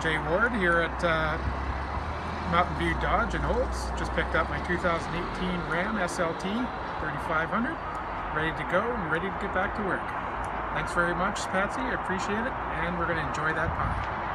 Jay Ward here at uh, Mountain View Dodge in Holtz Just picked up my 2018 Ram SLT 3500. Ready to go and ready to get back to work. Thanks very much, Patsy. I appreciate it. And we're going to enjoy that pie.